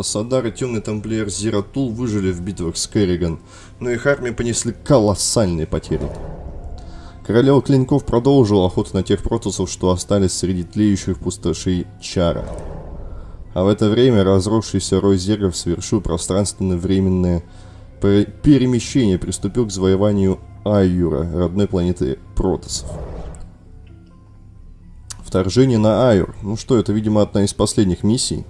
Тассадар и темный тамплиер Зиратул выжили в битвах с Керриган, но их армии понесли колоссальные потери. Королева Клинков продолжила охоту на тех протусов, что остались среди тлеющих пустошей Чара. А в это время разросшийся рой зергов совершил пространственно-временное перемещение приступил к завоеванию Айюра, родной планеты протосов. Вторжение на Айур. Ну что, это, видимо, одна из последних миссий.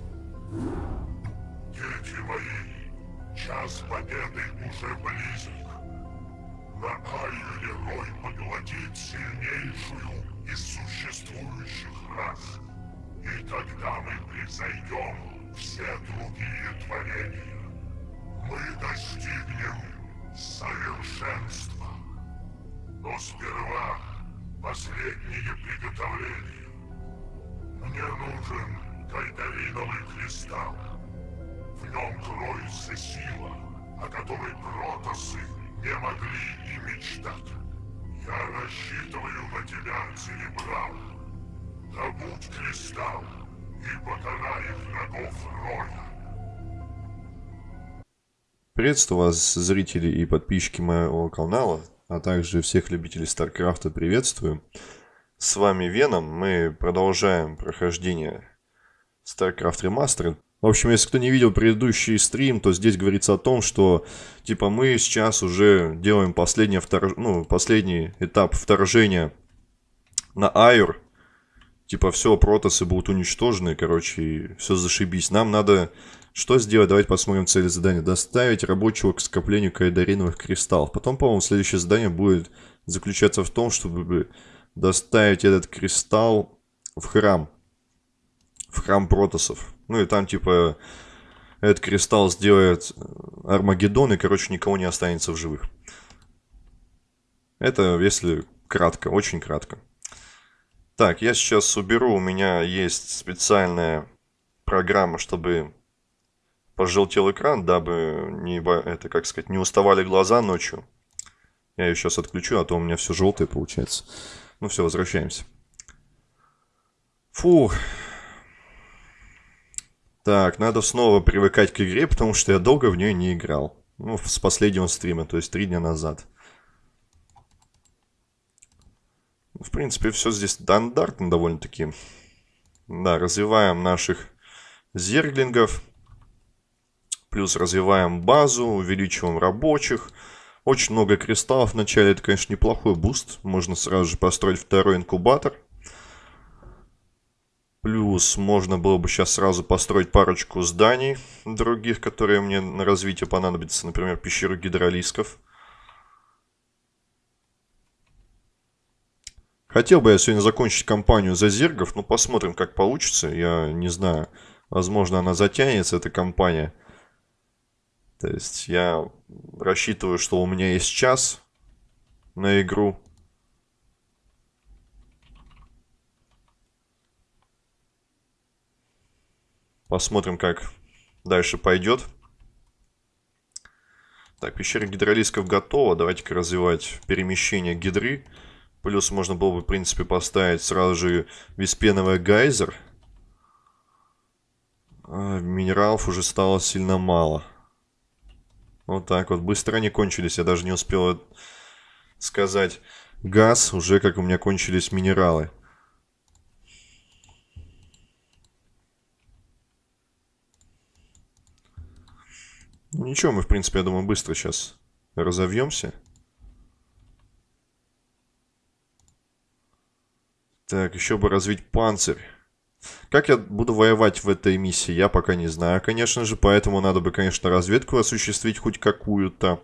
Приветствую вас, зрители и подписчики моего канала, а также всех любителей Старкрафта приветствую. С вами Веном, мы продолжаем прохождение StarCraft Remastered. В общем, если кто не видел предыдущий стрим, то здесь говорится о том, что типа мы сейчас уже делаем последнее вторж... ну, последний этап вторжения на Айр. Типа все, протосы будут уничтожены, короче, все зашибись. Нам надо что сделать? Давайте посмотрим цели задания. Доставить рабочего к скоплению кайдариновых кристаллов. Потом, по-моему, следующее задание будет заключаться в том, чтобы доставить этот кристалл в храм. В храм протосов. Ну и там, типа, этот кристалл сделает Армагеддон, и, короче, никого не останется в живых. Это, если кратко, очень кратко. Так, я сейчас уберу, у меня есть специальная программа, чтобы пожелтел экран, дабы не, это, как сказать, не уставали глаза ночью. Я ее сейчас отключу, а то у меня все желтое получается. Ну все, возвращаемся. Фу. Так, надо снова привыкать к игре, потому что я долго в нее не играл. Ну, с последнего стрима, то есть три дня назад. В принципе, все здесь стандартно довольно-таки. Да, развиваем наших зерглингов. Плюс развиваем базу, увеличиваем рабочих. Очень много кристаллов. Вначале это, конечно, неплохой буст. Можно сразу же построить второй инкубатор. Плюс можно было бы сейчас сразу построить парочку зданий других, которые мне на развитие понадобятся. Например, пещеру гидролисков. Хотел бы я сегодня закончить кампанию за зергов, но посмотрим, как получится. Я не знаю, возможно, она затянется, эта кампания. То есть я рассчитываю, что у меня есть час на игру. Посмотрим, как дальше пойдет. Так, пещера гидролисков готова. Давайте-ка развивать перемещение гидры. Плюс можно было бы, в принципе, поставить сразу же виспеновый гайзер. А, минералов уже стало сильно мало. Вот так вот. Быстро они кончились. Я даже не успел сказать газ, уже как у меня кончились минералы. Ничего, мы, в принципе, я думаю, быстро сейчас разовьемся. Так, еще бы развить панцирь. Как я буду воевать в этой миссии, я пока не знаю, конечно же. Поэтому надо бы, конечно, разведку осуществить хоть какую-то.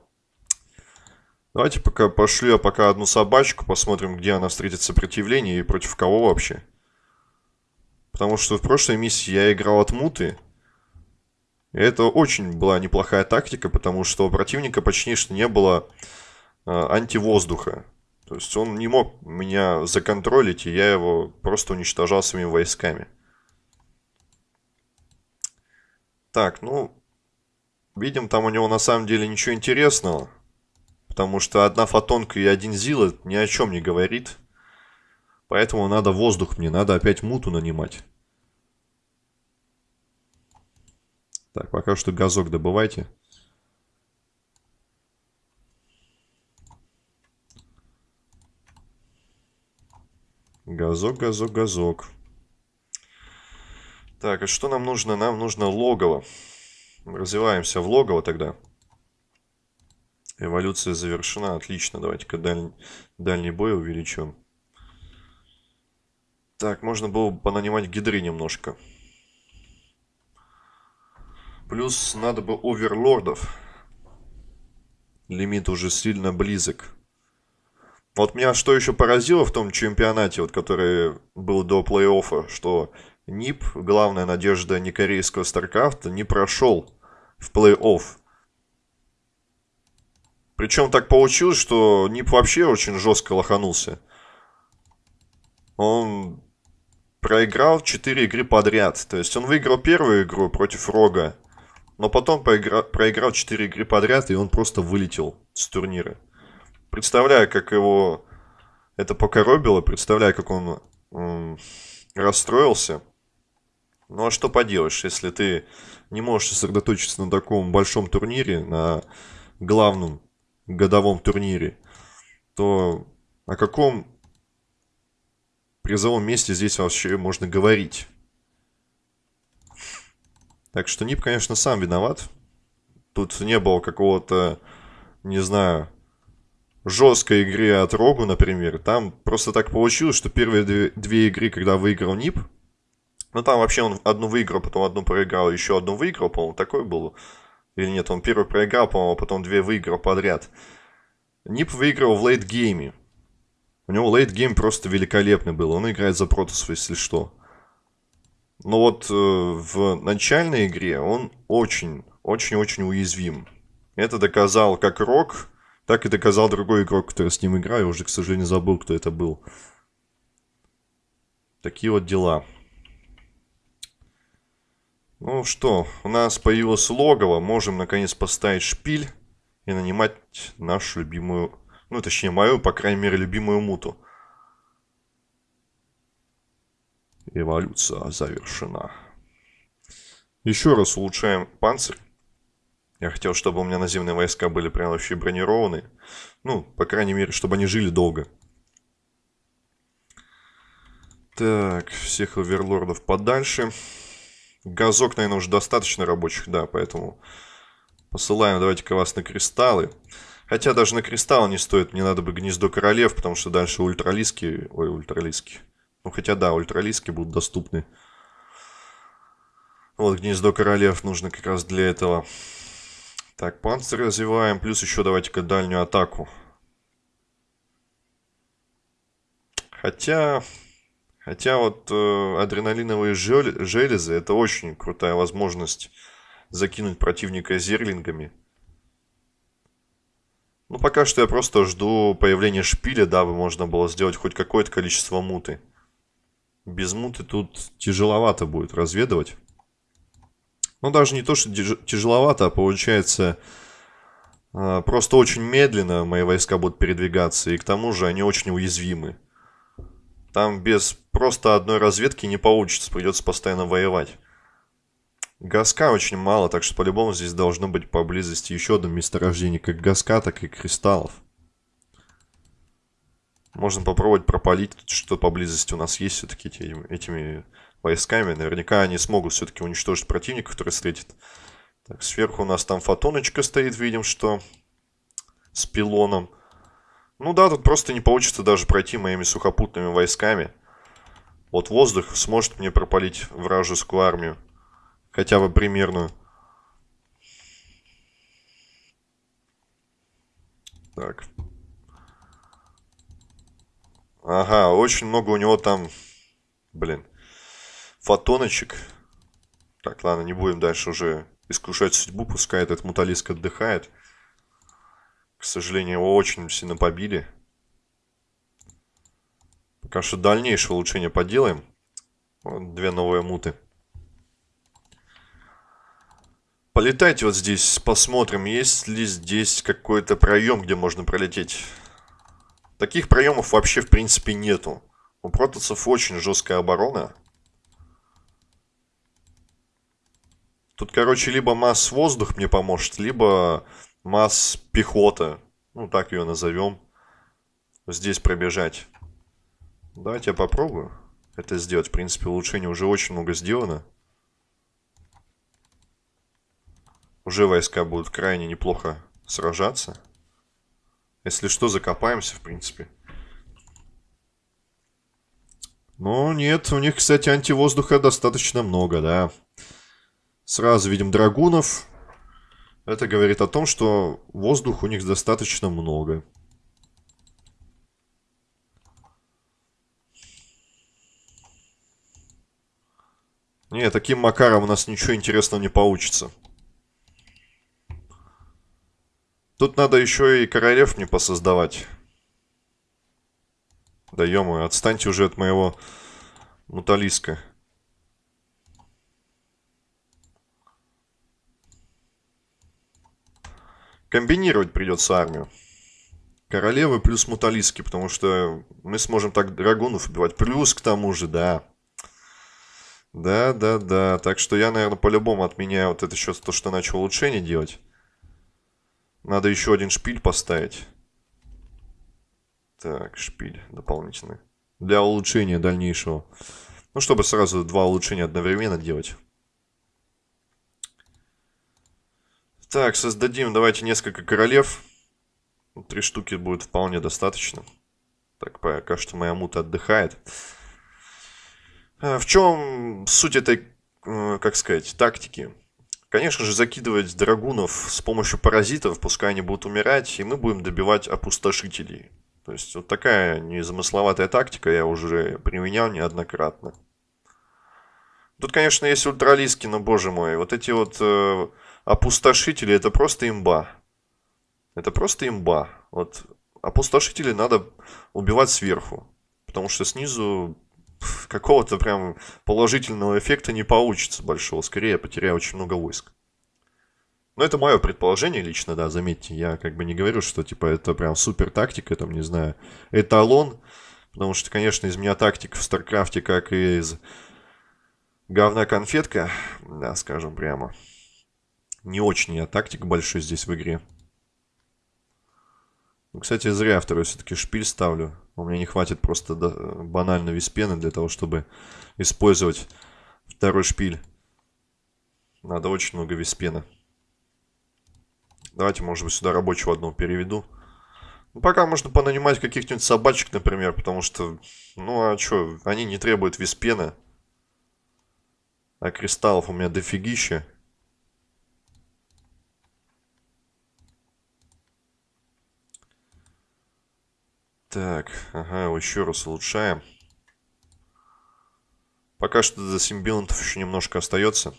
Давайте пока пошлю я пока одну собачку, посмотрим, где она встретит сопротивление и против кого вообще. Потому что в прошлой миссии я играл от муты. И это очень была неплохая тактика, потому что у противника почти что не было э, антивоздуха. То есть он не мог меня законтролить, и я его просто уничтожал своими войсками. Так, ну, видим, там у него на самом деле ничего интересного. Потому что одна фотонка и один зил ни о чем не говорит. Поэтому надо воздух мне, надо опять муту нанимать. Так, пока что газок добывайте. Газок, газок, газок. Так, а что нам нужно? Нам нужно логово. Развиваемся в логово тогда. Эволюция завершена. Отлично. Давайте-ка даль... дальний бой увеличим. Так, можно было бы понанимать гидры немножко. Плюс надо бы оверлордов. Лимит уже сильно близок. Вот меня что еще поразило в том чемпионате, вот, который был до плей-оффа, что НИП, главная надежда некорейского Старкрафта, не прошел в плей-офф. Причем так получилось, что НИП вообще очень жестко лоханулся. Он проиграл 4 игры подряд. То есть он выиграл первую игру против Рога, но потом проигра... проиграл 4 игры подряд, и он просто вылетел с турнира. Представляю, как его это покоробило, представляю, как он расстроился. Ну а что поделаешь, если ты не можешь сосредоточиться на таком большом турнире, на главном годовом турнире, то о каком призовом месте здесь вообще можно говорить? Так что Нип, конечно, сам виноват. Тут не было какого-то, не знаю, жесткой игры от Рогу, например. Там просто так получилось, что первые две, две игры, когда выиграл Нип, ну там вообще он одну выиграл, потом одну проиграл, еще одну выиграл, по-моему, такой был. Или нет, он первый проиграл, по-моему, а потом две выиграл подряд. Нип выиграл в лейт-гейме. У него late game просто великолепный был. Он играет за Протосов, если что. Но вот э, в начальной игре он очень, очень-очень уязвим. Это доказал как Рок, так и доказал другой игрок, который с ним играл. Уже, к сожалению, забыл, кто это был. Такие вот дела. Ну что, у нас появилось логово. Можем, наконец, поставить шпиль и нанимать нашу любимую... Ну, точнее, мою, по крайней мере, любимую муту. Эволюция завершена. Еще раз улучшаем панцирь. Я хотел, чтобы у меня наземные войска были прям вообще бронированные. Ну, по крайней мере, чтобы они жили долго. Так, всех оверлордов подальше. Газок, наверное, уже достаточно рабочих, да, поэтому посылаем давайте-ка вас на кристаллы. Хотя даже на кристаллы не стоит, мне надо бы гнездо королев, потому что дальше ультралиски, ой, ультралиски. Ну, хотя да, ультралиски будут доступны. Вот гнездо королев нужно как раз для этого. Так, панцирь развиваем. Плюс еще давайте-ка дальнюю атаку. Хотя... Хотя вот э, адреналиновые железы это очень крутая возможность закинуть противника зерлингами. Ну, пока что я просто жду появления шпиля, дабы можно было сделать хоть какое-то количество муты. Без муты тут тяжеловато будет разведывать. Ну, даже не то, что тяжеловато, а получается а, просто очень медленно мои войска будут передвигаться. И к тому же они очень уязвимы. Там без просто одной разведки не получится, придется постоянно воевать. Газка очень мало, так что по-любому здесь должно быть поблизости еще одно месторождение, как газка, так и кристаллов. Можно попробовать пропалить, что поблизости у нас есть все-таки этими, этими войсками. Наверняка они смогут все-таки уничтожить противника, который встретит. Так, сверху у нас там фотоночка стоит, видим, что с пилоном. Ну да, тут просто не получится даже пройти моими сухопутными войсками. Вот воздух сможет мне пропалить вражескую армию. Хотя бы примерную. Так. Ага, очень много у него там... Блин фотоночек. Так, ладно, не будем дальше уже искушать судьбу, пускай этот муталиск отдыхает. К сожалению, его очень сильно побили. Пока что дальнейшее улучшение поделаем. Вот две новые муты. Полетайте вот здесь, посмотрим, есть ли здесь какой-то проем, где можно пролететь. Таких проемов вообще в принципе нету. У протасов очень жесткая оборона. Тут, короче, либо масс воздух мне поможет, либо масс пехота. Ну, так ее назовем. Здесь пробежать. Давайте я попробую это сделать. В принципе, улучшение уже очень много сделано. Уже войска будут крайне неплохо сражаться. Если что, закопаемся, в принципе. Но нет, у них, кстати, антивоздуха достаточно много, да. Сразу видим драгунов. Это говорит о том, что воздух у них достаточно много. Не, таким макаром у нас ничего интересного не получится. Тут надо еще и королев мне посоздавать. Да ё отстаньте уже от моего муталиска. Комбинировать придется армию. Королевы плюс муталиски, потому что мы сможем так драгунов убивать. Плюс к тому же, да. Да, да, да. Так что я, наверное, по-любому отменяю вот это еще то, что начал улучшение делать. Надо еще один шпиль поставить. Так, шпиль дополнительный. Для улучшения дальнейшего. Ну, чтобы сразу два улучшения одновременно делать. Так, создадим, давайте несколько королев. Три штуки будет вполне достаточно. Так, пока что моя мута отдыхает. А, в чем суть этой, э, как сказать, тактики? Конечно же, закидывать драгунов с помощью паразитов, пускай они будут умирать, и мы будем добивать опустошителей. То есть, вот такая незамысловатая тактика я уже применял неоднократно. Тут, конечно, есть ультралиски, но, боже мой, вот эти вот э, опустошители, это просто имба. Это просто имба. Вот опустошители надо убивать сверху, потому что снизу какого-то прям положительного эффекта не получится большого. Скорее, я потеряю очень много войск. Но это мое предположение лично, да, заметьте. Я как бы не говорю, что типа это прям супер тактика, там, не знаю, эталон. Потому что, конечно, из меня тактик в Старкрафте, как и из говна конфетка, да, скажем прямо. Не очень я тактик большой здесь в игре. Ну, кстати, зря второй все-таки шпиль ставлю. У меня не хватит просто банально веспена для того, чтобы использовать второй шпиль. Надо очень много виспена. Давайте, может быть, сюда рабочего одного переведу. Ну, пока можно понанимать каких-нибудь собачек, например, потому что, ну, а что, они не требуют виспена. А кристаллов у меня дофигища. Так, ага, еще раз улучшаем. Пока что до симбионтов еще немножко остается.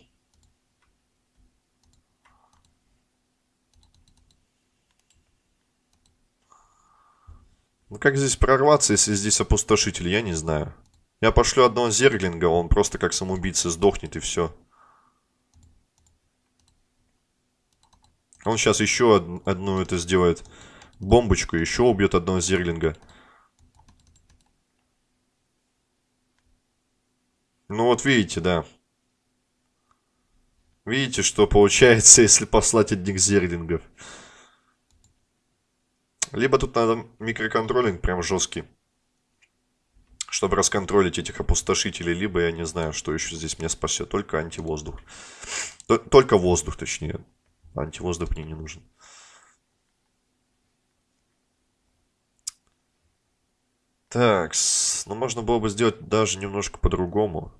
Ну как здесь прорваться, если здесь опустошитель, я не знаю. Я пошлю одного зерглинга, он просто как самоубийца сдохнет и все. Он сейчас еще одну это сделает бомбочку, еще убьет одного зерлинга. Ну вот видите, да. Видите, что получается, если послать одних зерлингов. Либо тут надо микроконтролинг прям жесткий. Чтобы расконтролить этих опустошителей. Либо я не знаю, что еще здесь меня спасет. Только антивоздух. Только воздух, точнее. Антивоздух мне не нужен. Так, ну можно было бы сделать даже немножко по-другому.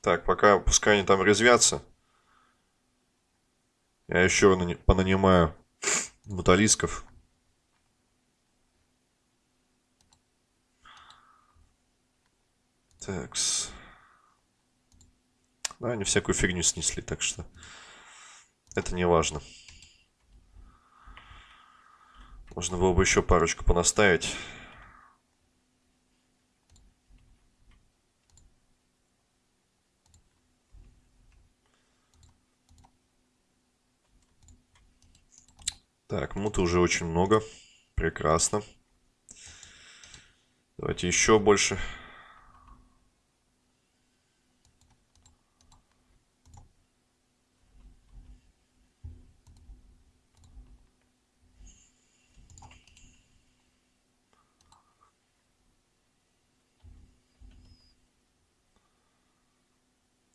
Так, пока пускай они там резвятся. Я еще понанимаю муталисков. Такс. Да, они всякую фигню снесли, так что это не важно. Можно было бы еще парочку понаставить. Так, муты уже очень много. Прекрасно. Давайте еще больше.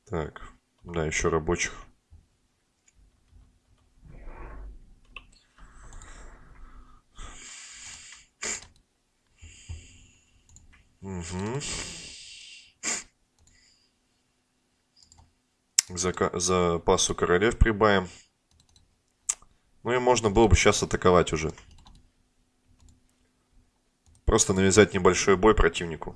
Так, да, еще рабочих. Угу. Зака запасу королев прибавим. Ну и можно было бы сейчас атаковать уже. Просто навязать небольшой бой противнику.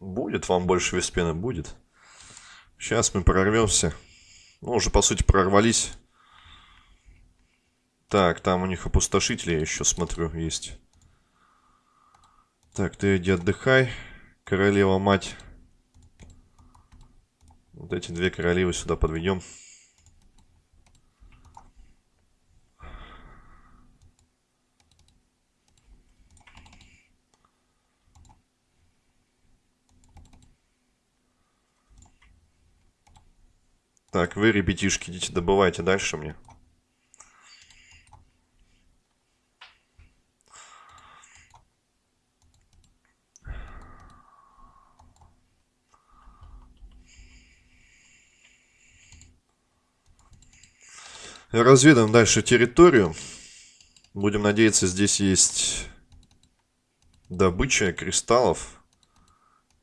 Будет вам больше виспена? Будет. Сейчас мы прорвемся. Ну, уже, по сути, прорвались. Так, там у них опустошители, я еще смотрю, есть. Так, ты иди отдыхай. Королева-мать. Вот эти две королевы сюда подведем. Так, вы, ребятишки, идите добывайте дальше мне. Разведаем дальше территорию. Будем надеяться, здесь есть добыча кристаллов.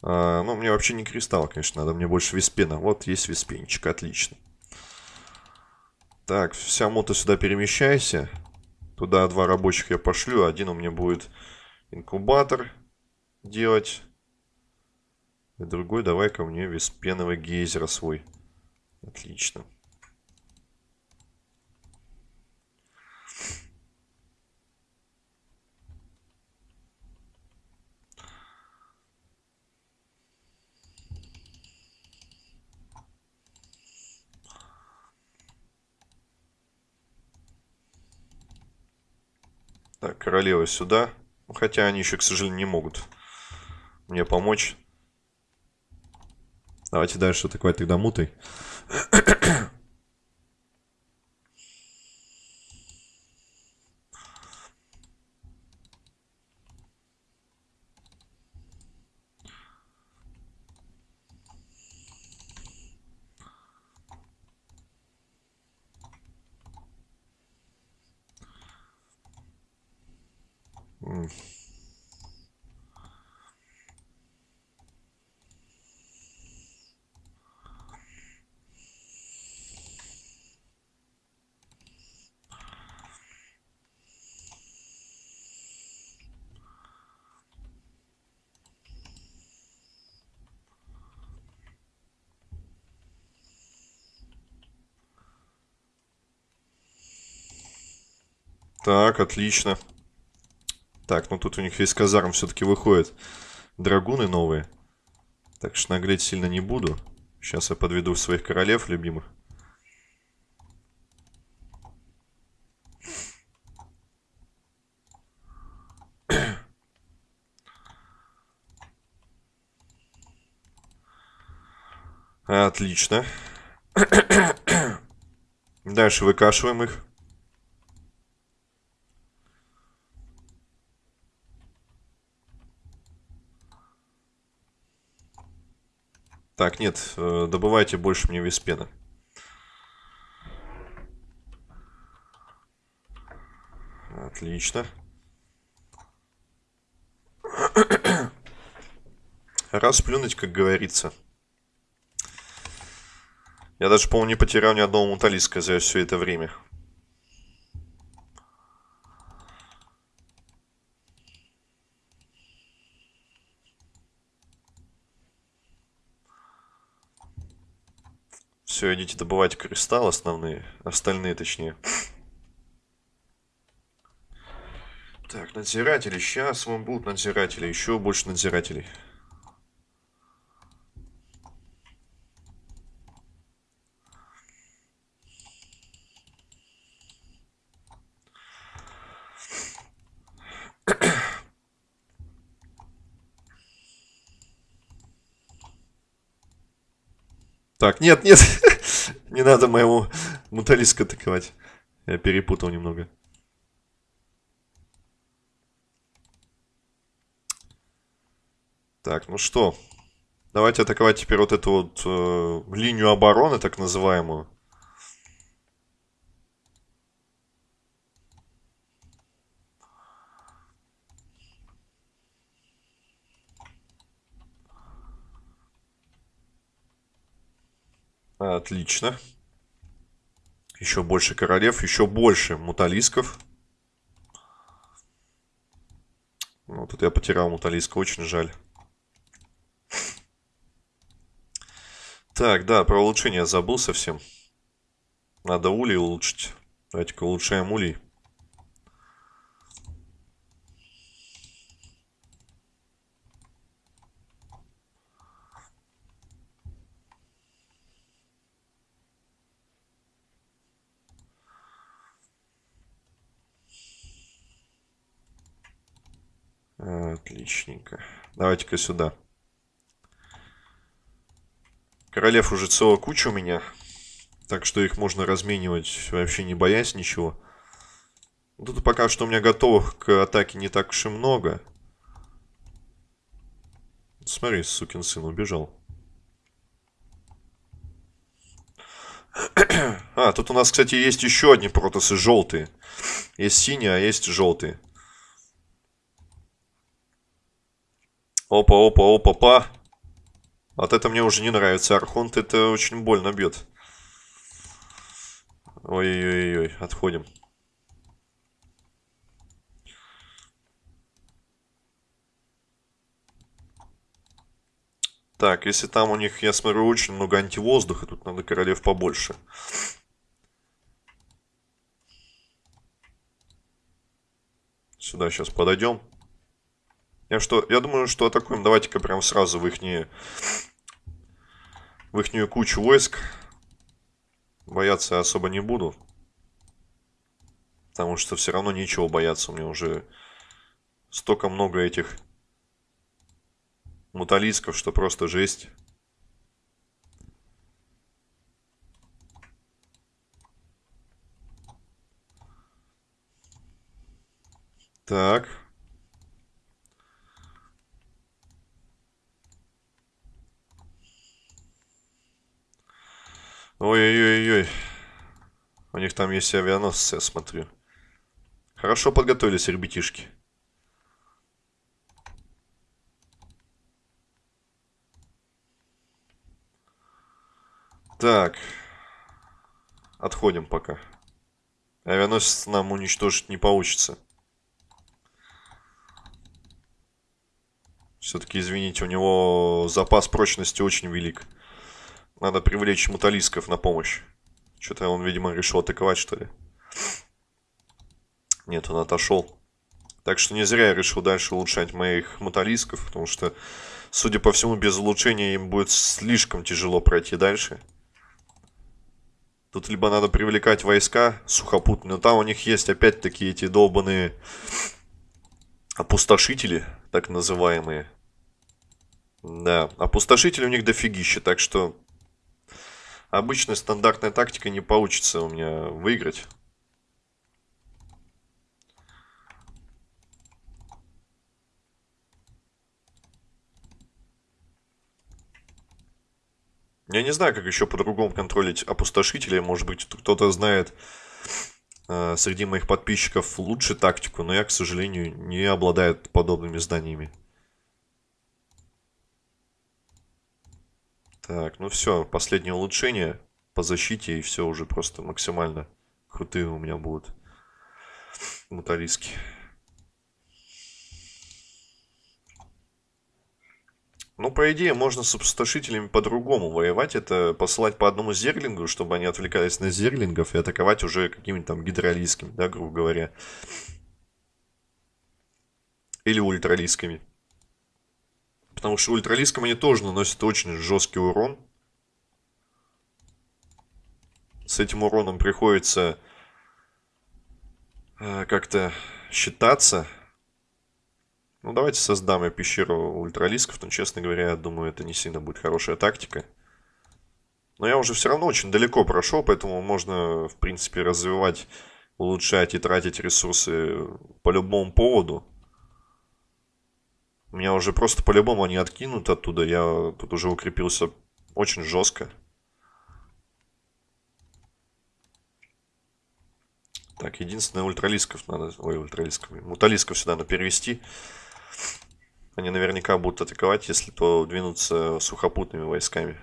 А, ну, мне вообще не кристалл, конечно, надо. Мне больше виспена. Вот есть виспенчик, отлично. Так, вся мота сюда перемещайся. Туда два рабочих я пошлю. Один у меня будет инкубатор делать. И другой давай-ка мне виспеновый гейзер свой. Отлично. Королева сюда. Ну, хотя они еще, к сожалению, не могут мне помочь. Давайте дальше атаковать тогда мутой. Так, отлично. Так, ну тут у них из казарм все-таки выходят драгуны новые. Так что наглеть сильно не буду. Сейчас я подведу своих королев любимых. Отлично. Дальше выкашиваем их. Так, нет, э, добывайте больше мне виспена. Отлично. Расплюнуть, как говорится. Я даже, по-моему, не потерял ни одного муталиска за все это время. Все, идите добывать кристалл основные, остальные точнее. Так, надзиратели. Сейчас вам будут надзиратели. Еще больше надзирателей. Так, нет, нет. Не надо моему муталиску атаковать. Я перепутал немного. Так, ну что. Давайте атаковать теперь вот эту вот э, линию обороны, так называемую. Отлично. Еще больше королев, еще больше муталисков. Ну, тут я потерял муталиска, очень жаль. Так, да, про улучшение забыл совсем. Надо улей улучшить. Давайте-ка улучшаем улей. Отличненько. Давайте-ка сюда. Королев уже целая куча у меня. Так что их можно разменивать, вообще не боясь ничего. Тут пока что у меня готовых к атаке не так уж и много. Смотри, сукин сын убежал. А, тут у нас, кстати, есть еще одни протосы желтые. Есть синие, а есть желтые. Опа, опа, опа, па. Вот это мне уже не нравится. Архонт это очень больно бьет. Ой-ой-ой, отходим. Так, если там у них, я смотрю, очень много антивоздуха, тут надо королев побольше. Сюда сейчас подойдем. Я что, я думаю, что атакуем. Давайте-ка прям сразу в их в ихнюю кучу войск. Бояться я особо не буду. Потому что все равно ничего бояться. У меня уже столько много этих муталисков, что просто жесть. Так. Ой-ой-ой-ой. У них там есть авианосцы, я смотрю. Хорошо подготовились ребятишки. Так. Отходим пока. Авианосец нам уничтожить не получится. Все-таки, извините, у него запас прочности очень велик. Надо привлечь муталисков на помощь. Что-то он, видимо, решил атаковать, что ли. Нет, он отошел. Так что не зря я решил дальше улучшать моих муталисков, потому что, судя по всему, без улучшения им будет слишком тяжело пройти дальше. Тут либо надо привлекать войска сухопутные, но там у них есть опять-таки эти долбанные опустошители, так называемые. Да, опустошители у них дофигища, так что обычная стандартная тактика не получится у меня выиграть. Я не знаю, как еще по-другому контролить опустошителя. Может быть, кто-то знает э, среди моих подписчиков лучше тактику, но я, к сожалению, не обладаю подобными знаниями. Так, ну все, последнее улучшение по защите, и все уже просто максимально крутые у меня будут муталиски. Ну, по идее, можно с опустошителями по-другому воевать. Это посылать по одному зерлингу, чтобы они отвлекались на зерлингов и атаковать уже какими-то там гидролийскими, да, грубо говоря. Или ультралийскими. Потому что ультралийским они тоже наносят очень жесткий урон. С этим уроном приходится э, как-то считаться. Ну, давайте создам я пещеру ультралисков, но, честно говоря, я думаю, это не сильно будет хорошая тактика. Но я уже все равно очень далеко прошел, поэтому можно, в принципе, развивать, улучшать и тратить ресурсы по любому поводу. Меня уже просто по-любому они откинут оттуда. Я тут уже укрепился очень жестко. Так, единственное, ультралисков надо... Ой, ультралисков. Муталисков сюда надо перевести. Они наверняка будут атаковать, если то двинуться сухопутными войсками.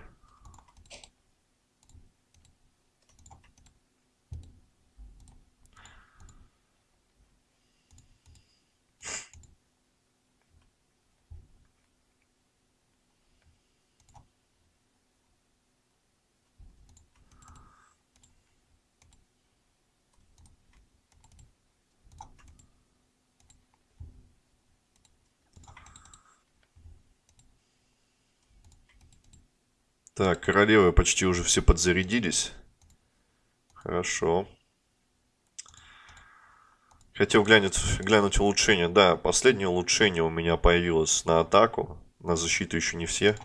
Так, королевы почти уже все подзарядились. Хорошо. Хотел глянуть, глянуть улучшение. Да, последнее улучшение у меня появилось на атаку. На защиту еще не все.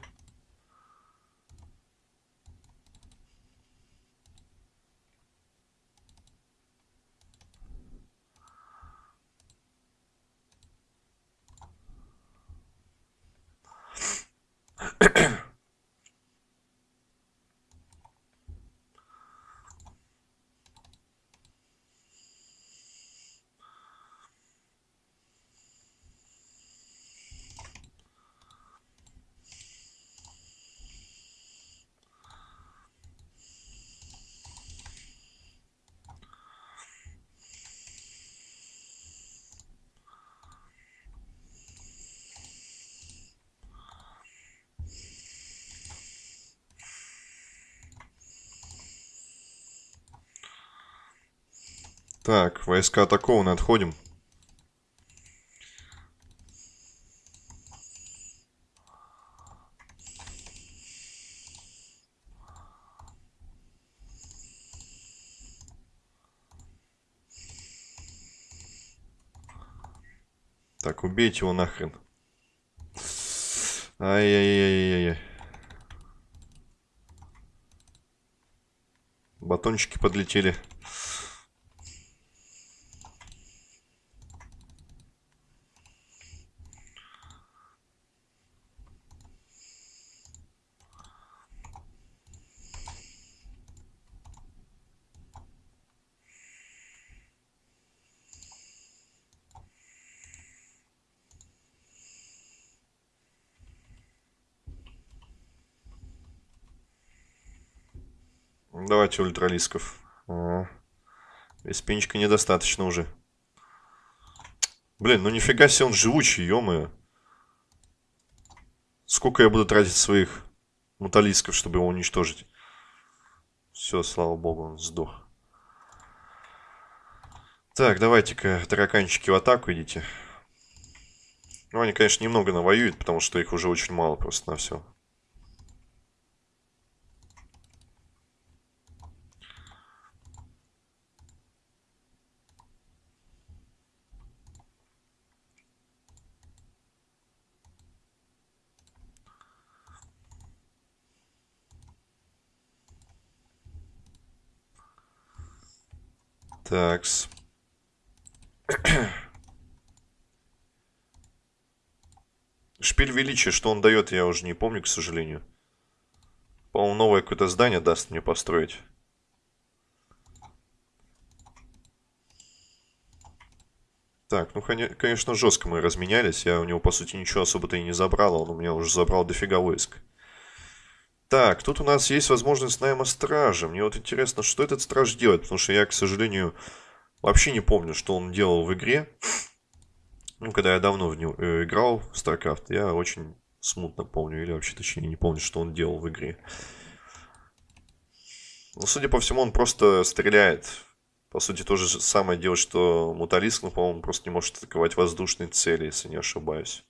Так, войска атакованы, отходим. Так, убейте его нахрен. Ай-яй-яй-яй-яй. Батончики подлетели. Давайте ультралисков. А, без пенчика недостаточно уже. Блин, ну нифига себе он живучий, ё Сколько я буду тратить своих муталисков, чтобы его уничтожить? Все, слава богу, он сдох. Так, давайте-ка, тараканчики, в атаку идите. Ну, они, конечно, немного навоюют, потому что их уже очень мало просто на все. Такс. Шпиль величия, что он дает, я уже не помню, к сожалению. По-моему, новое какое-то здание даст мне построить. Так, ну, конечно, жестко мы разменялись. Я у него, по сути, ничего особо-то и не забрал. Он у меня уже забрал дофига войск. Так, тут у нас есть возможность найма стража. Мне вот интересно, что этот страж делает, потому что я, к сожалению, вообще не помню, что он делал в игре. Ну, когда я давно в него э, играл в StarCraft, я очень смутно помню, или вообще точнее не помню, что он делал в игре. Ну, судя по всему, он просто стреляет. По сути, то же самое делает, что Муталиск, но, по-моему, просто не может атаковать воздушные цели, если не ошибаюсь.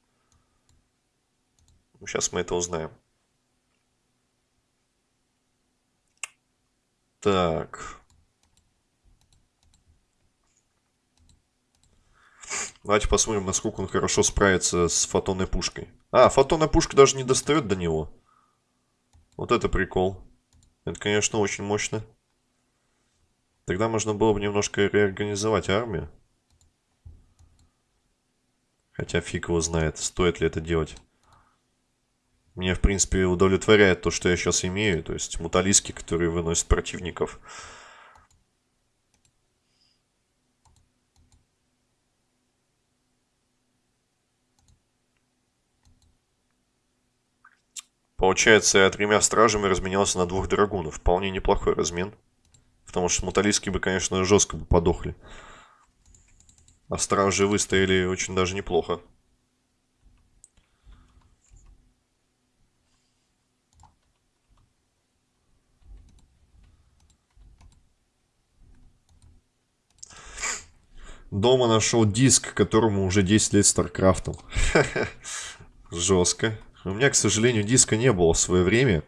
Ну, сейчас мы это узнаем. Так. Давайте посмотрим, насколько он хорошо справится с фотонной пушкой. А, фотонная пушка даже не достает до него. Вот это прикол. Это, конечно, очень мощно. Тогда можно было бы немножко реорганизовать армию. Хотя фиг его знает, стоит ли это делать. Мне, в принципе, удовлетворяет то, что я сейчас имею. То есть муталиски, которые выносят противников. Получается, я тремя стражами разменялся на двух драгунов. Вполне неплохой размен. Потому что муталиски бы, конечно, жестко бы подохли. А стражи выстояли очень даже неплохо. Дома нашел диск, которому уже 10 лет Старкрафтом. Жестко. У меня, к сожалению, диска не было в свое время.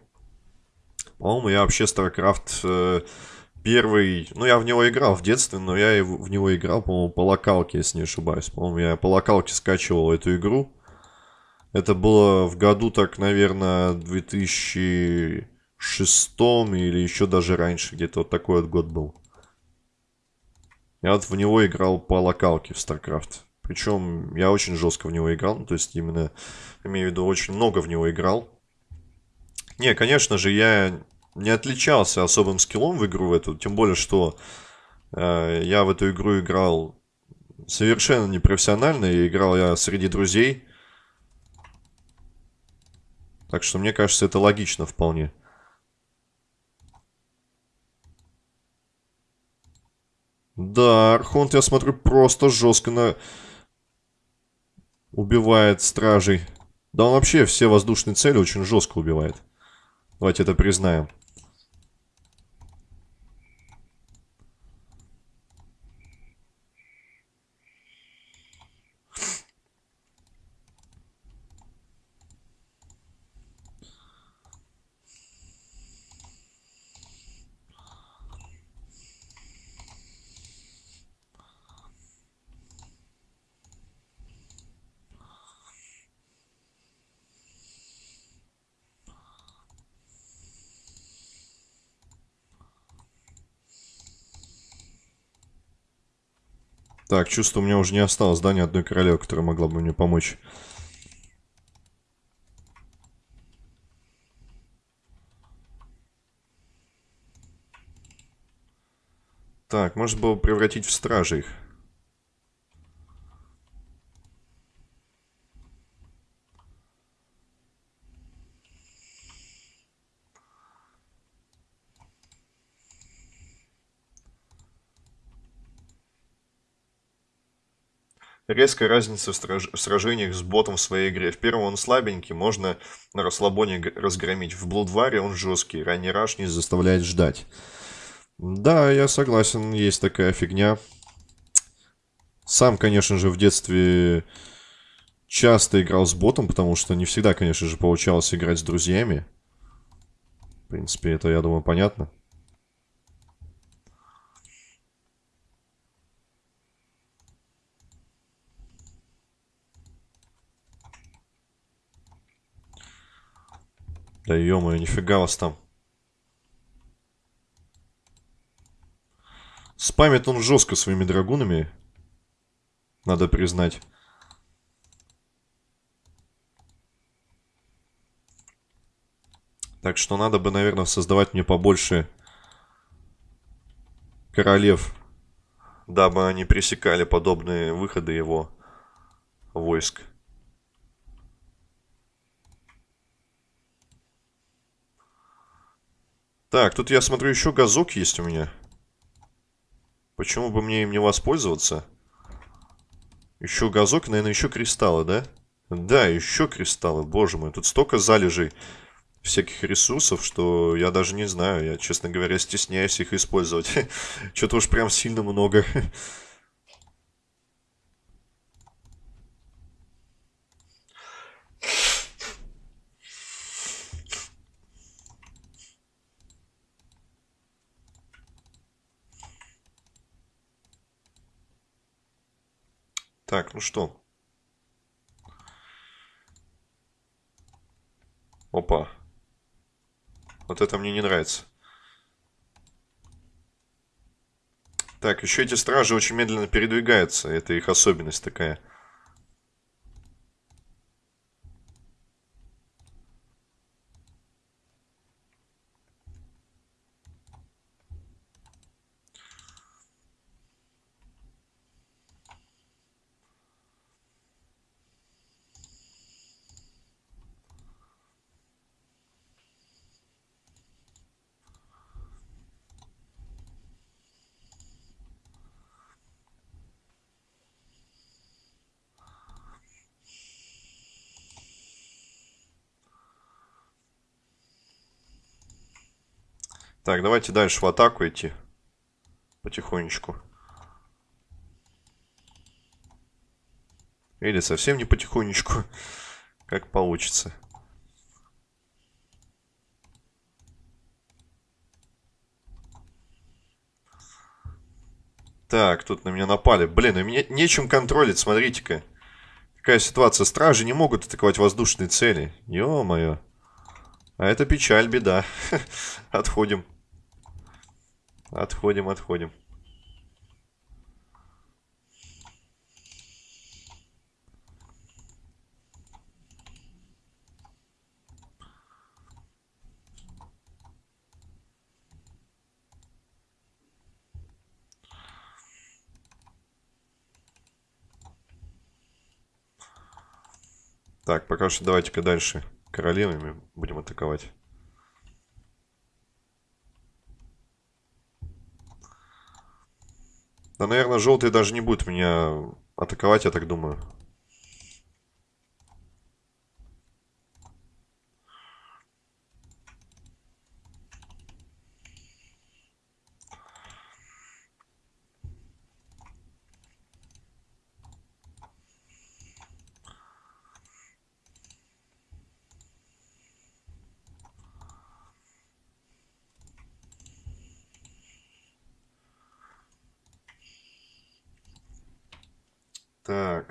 По-моему, я вообще StarCraft э, первый... Ну, я в него играл в детстве, но я в него играл, по-моему, по локалке, если не ошибаюсь. По-моему, я по локалке скачивал эту игру. Это было в году, так, наверное, 2006 или еще даже раньше. Где-то вот такой вот год был. Я вот в него играл по локалке в StarCraft. Причем я очень жестко в него играл. Ну, то есть именно, имею в виду, очень много в него играл. Не, конечно же, я не отличался особым скиллом в игру в эту. Тем более, что э, я в эту игру играл совершенно непрофессионально. И играл я среди друзей. Так что мне кажется, это логично вполне. Да, Архонт, я смотрю, просто жестко на... убивает стражей. Да он вообще все воздушные цели очень жестко убивает. Давайте это признаем. Так, чувствую, у меня уже не осталось, да, ни одной королевы, которая могла бы мне помочь. Так, можно было превратить в стражей их. Резкая разница в, страж... сражениях с ботом в своей игре. В первом он слабенький, можно на расслабоне разгромить. В Блудваре он жесткий, ранний раш не заставляет ждать. Да, я согласен, есть такая фигня. Сам, конечно же, в детстве часто играл с ботом, потому что не всегда, конечно же, получалось играть с друзьями. В принципе, это, я думаю, понятно. Да ё-моё, нифига вас там. Спамит он жестко своими драгунами. Надо признать. Так что надо бы, наверное, создавать мне побольше королев, дабы они пресекали подобные выходы его войск. Так, тут я смотрю, еще газок есть у меня. Почему бы мне им не воспользоваться? Еще газок, наверное, еще кристаллы, да? Да, еще кристаллы, боже мой. Тут столько залежей всяких ресурсов, что я даже не знаю. Я, честно говоря, стесняюсь их использовать. Что-то уж прям сильно много. Так, ну что? Опа. Вот это мне не нравится. Так, еще эти стражи очень медленно передвигаются. Это их особенность такая. Так, давайте дальше в атаку идти. Потихонечку. Или совсем не потихонечку. Как получится. Так, тут на меня напали. Блин, и мне нечем контролить, смотрите-ка. Какая ситуация. Стражи не могут атаковать воздушные цели. Ё-моё. А это печаль, беда. Отходим. Отходим, отходим. Так, пока что давайте-ка дальше королевами будем атаковать. Да, наверное, желтый даже не будет меня атаковать, я так думаю.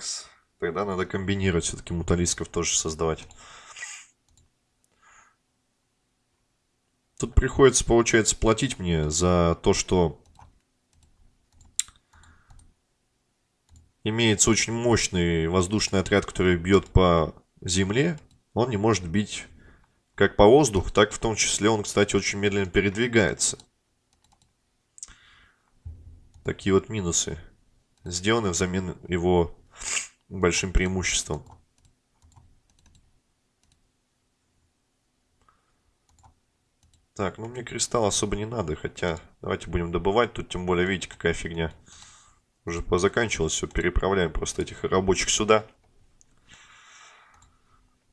Такс. Тогда надо комбинировать. Все-таки муталисков тоже создавать. Тут приходится, получается, платить мне за то, что имеется очень мощный воздушный отряд, который бьет по земле. Он не может бить как по воздуху, так в том числе он, кстати, очень медленно передвигается. Такие вот минусы сделаны взамен его большим преимуществом. Так, ну мне кристалл особо не надо, хотя давайте будем добывать. Тут тем более, видите, какая фигня. Уже позаканчивалось все, переправляем просто этих рабочих сюда.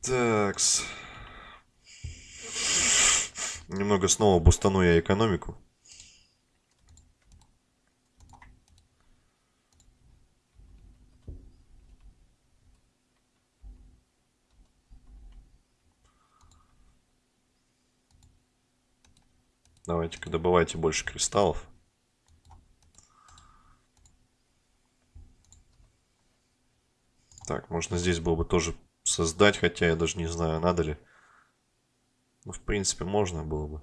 Такс. Немного снова бустану я экономику. Давайте-ка добывайте больше кристаллов. Так, можно здесь было бы тоже создать, хотя я даже не знаю, надо ли. Ну, в принципе, можно было бы.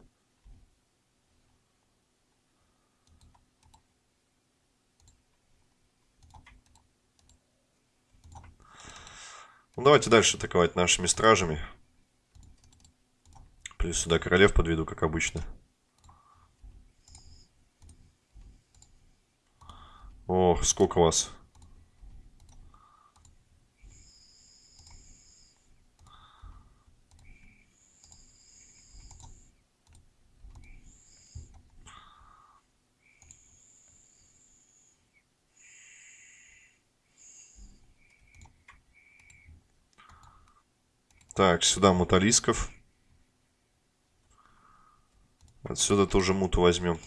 Ну, давайте дальше атаковать нашими стражами. Плюс сюда королев подведу, как обычно. Ох, сколько вас. Так, сюда муталисков. Отсюда тоже муту возьмем.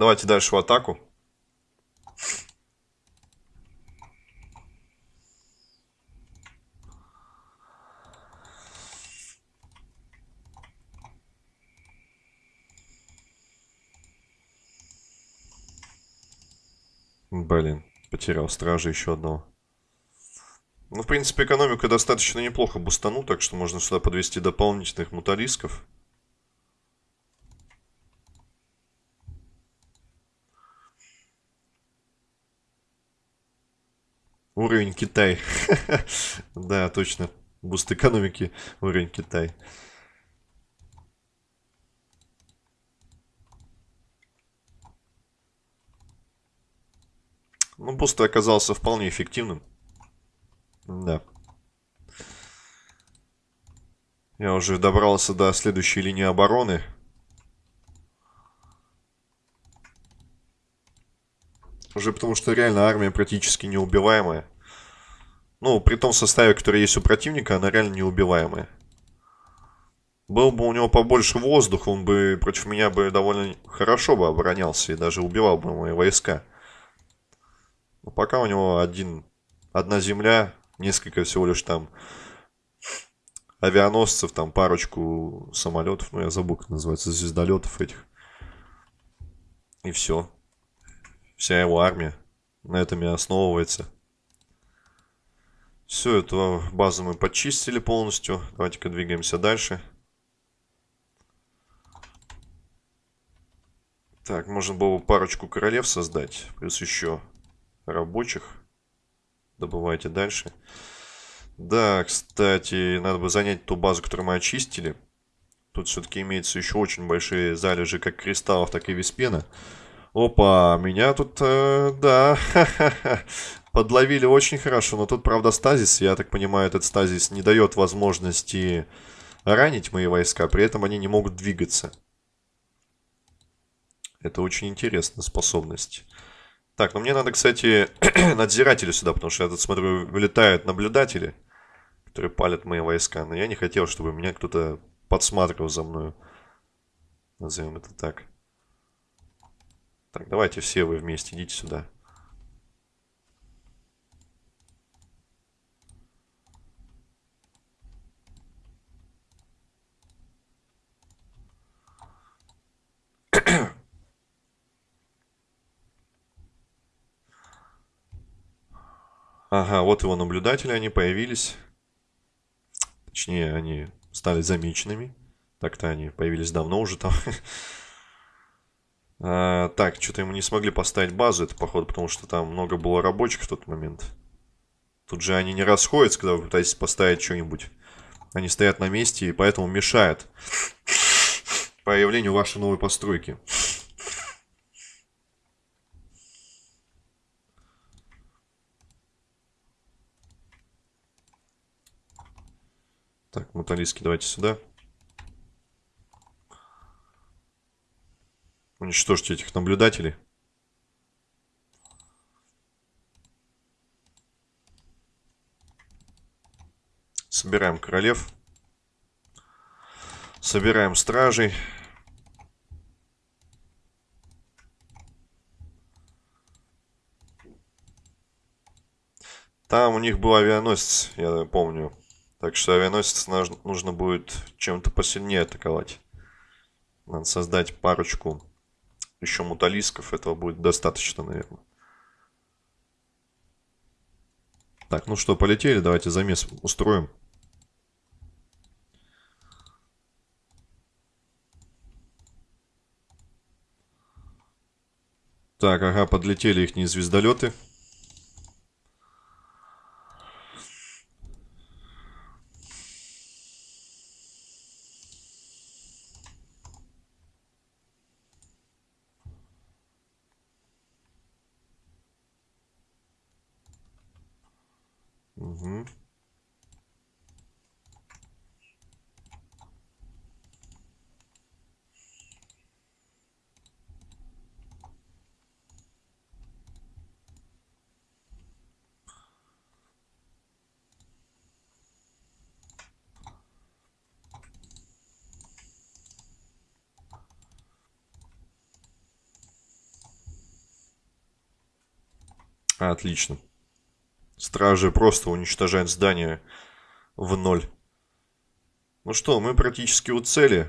Давайте дальше в атаку. Блин, потерял стража еще одного. Ну, в принципе, экономика достаточно неплохо бустану, так что можно сюда подвести дополнительных муталисков. Уровень Китай. да, точно. Буст экономики. Уровень Китай. Ну, буст оказался вполне эффективным. Да. Я уже добрался до следующей линии обороны. Уже потому что реально армия практически неубиваемая. Ну, при том составе, который есть у противника, она реально неубиваемая. Был бы у него побольше воздуха, он бы против меня бы довольно хорошо бы оборонялся и даже убивал бы мои войска. Но пока у него один, одна земля, несколько всего лишь там авианосцев, там парочку самолетов, ну я забыл, как называется, звездолетов этих. И все вся его армия на этом и основывается. Все, эту базу мы почистили полностью. Давайте-ка двигаемся дальше. Так, можно было бы парочку королев создать. Плюс еще рабочих. Добывайте дальше. Да, кстати, надо бы занять ту базу, которую мы очистили. Тут все-таки имеется еще очень большие залежи как кристаллов, так и виспена. Опа, меня тут, э, да, подловили очень хорошо. Но тут, правда, стазис. Я так понимаю, этот стазис не дает возможности ранить мои войска. При этом они не могут двигаться. Это очень интересная способность. Так, ну мне надо, кстати, надзиратели сюда, потому что я тут смотрю, вылетают наблюдатели, которые палят мои войска. Но я не хотел, чтобы меня кто-то подсматривал за мною. Назовем это так. Так, давайте все вы вместе, идите сюда. Ага, вот его наблюдатели, они появились. Точнее, они стали замеченными. Так-то они появились давно уже там. А, так, что-то ему не смогли поставить базу, это походу, потому что там много было рабочих в тот момент. Тут же они не расходятся, когда вы пытаетесь поставить что-нибудь. Они стоят на месте и поэтому мешают появлению вашей новой постройки. Так, муталиски давайте сюда. Уничтожьте этих наблюдателей. Собираем королев. Собираем стражей. Там у них был авианосец, я помню. Так что авианосец нужно будет чем-то посильнее атаковать. Надо создать парочку еще муталисков, этого будет достаточно, наверное. Так, ну что, полетели, давайте замес устроим. Так, ага, подлетели их звездолеты. Угу. Отлично. Стражи просто уничтожают здание в ноль. Ну что, мы практически у цели.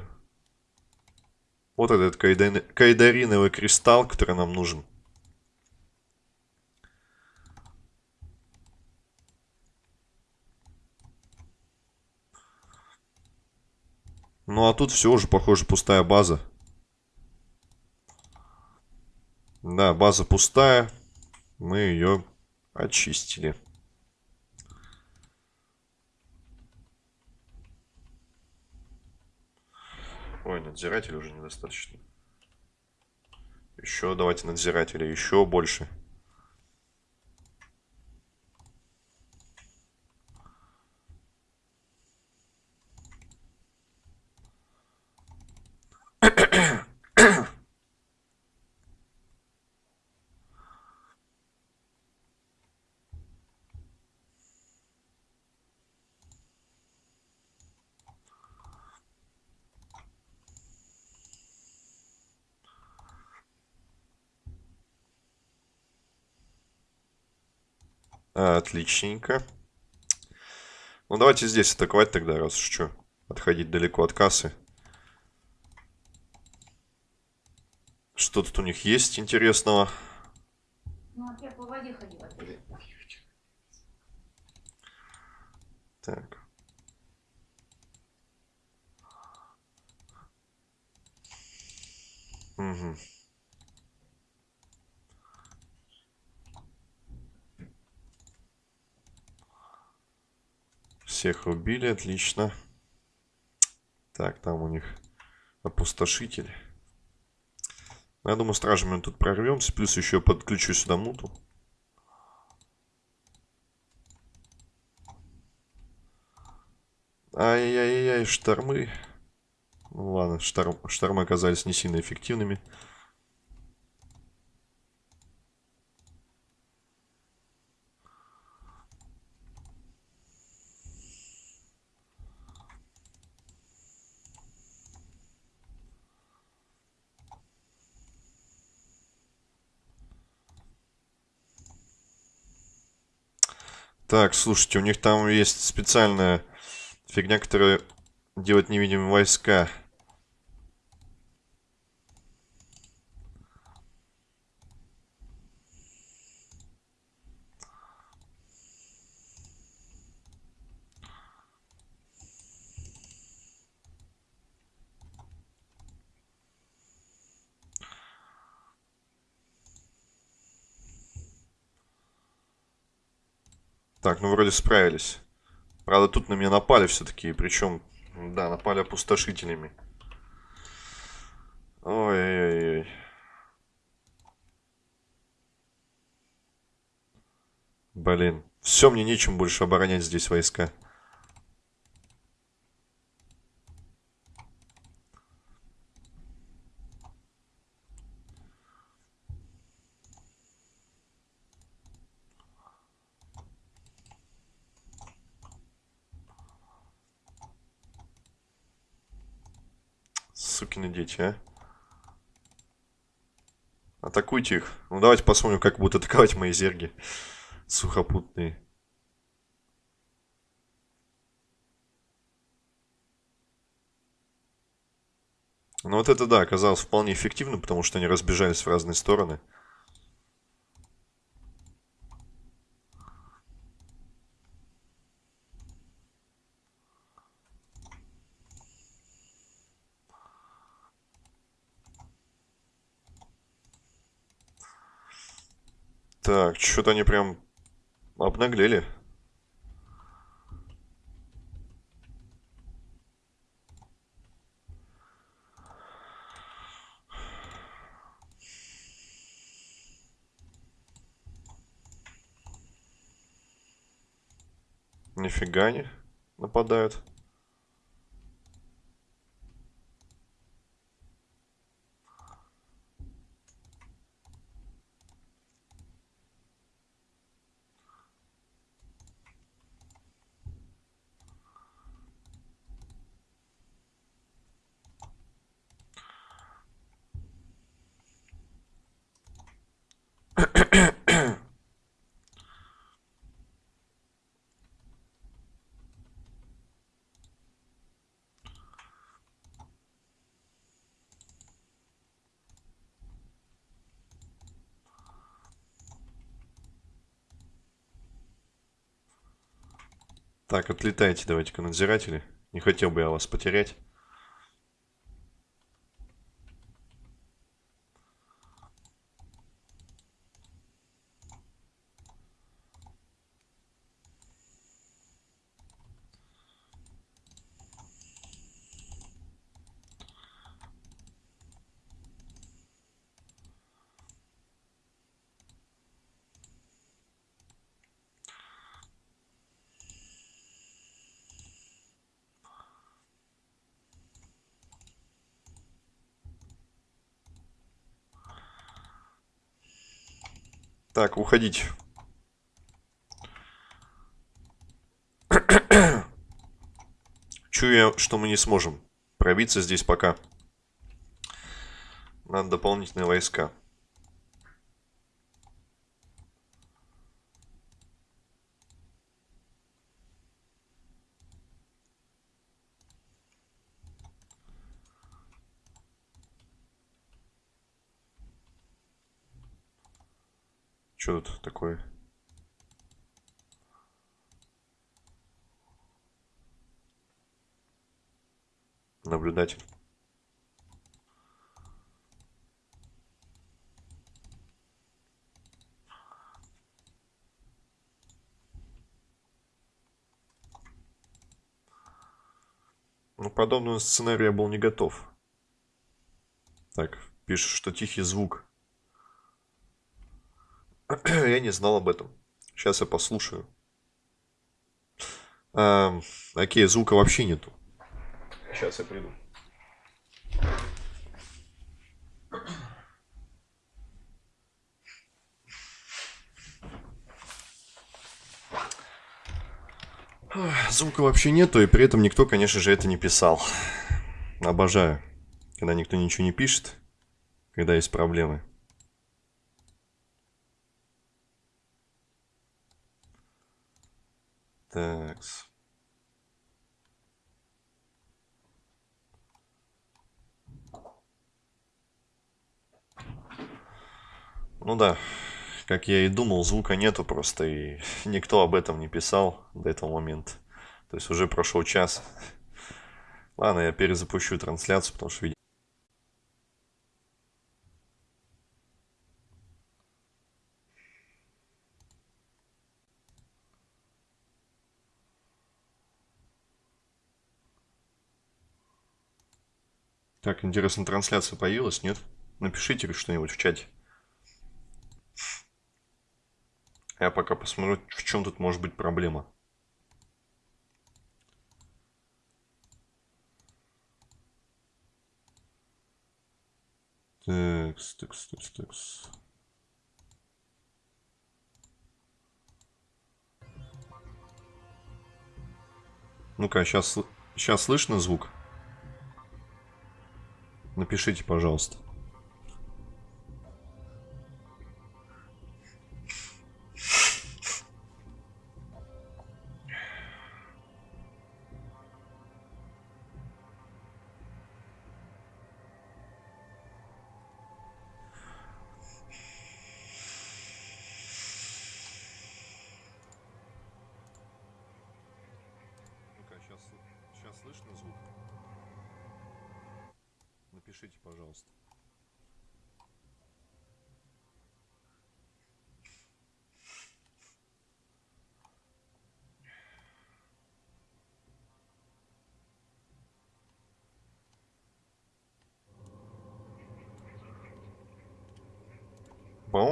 Вот этот кайдариновый кристалл, который нам нужен. Ну а тут все уже, похоже, пустая база. Да, база пустая. Мы ее очистили. Ой, надзирателя уже недостаточно. Еще давайте надзирателя, еще больше. Отличненько. Ну, давайте здесь атаковать тогда, раз уж что. Отходить далеко от кассы. Что тут у них есть интересного? Ну, а я по воде ходила. Так. Угу. Всех убили, отлично. Так, там у них опустошитель. Я думаю, стражами тут прорвемся. Плюс еще подключу сюда муту. Ай-яй-яй, штормы. Ну ладно, шторм, штормы оказались не сильно эффективными. Так, слушайте, у них там есть специальная фигня, которая делает невидимые войска. Так, ну вроде справились. Правда, тут на меня напали все-таки. Причем, да, напали опустошителями. Ой-ой-ой. Блин. Все, мне нечем больше оборонять здесь войска. А. Атакуйте их. Ну, давайте посмотрим, как будут атаковать мои зерги. Сухопутные. Ну, вот это, да, оказалось вполне эффективно, потому что они разбежались в разные стороны. Так, что-то они прям обнаглели. Нифига не нападают. Так, отлетайте давайте-ка, надзиратели. Не хотел бы я вас потерять. Так, уходить. Чую что мы не сможем пробиться здесь пока. Надо дополнительные войска. Что тут такое? Наблюдатель. Ну, подобному сценарию я был не готов. Так, пишет, что тихий звук я не знал об этом. Сейчас я послушаю. А, окей, звука вообще нету. Сейчас я приду. Звука вообще нету, и при этом никто, конечно же, это не писал. Обожаю, когда никто ничего не пишет, когда есть проблемы. Такс. Ну да, как я и думал, звука нету просто, и никто об этом не писал до этого момента. То есть уже прошел час. Ладно, я перезапущу трансляцию, потому что Так, интересно, трансляция появилась, нет? Напишите что-нибудь в чате. Я пока посмотрю, в чем тут может быть проблема. Текс, текс, текс, текс. Ну-ка, сейчас, сейчас слышно звук? Напишите, пожалуйста.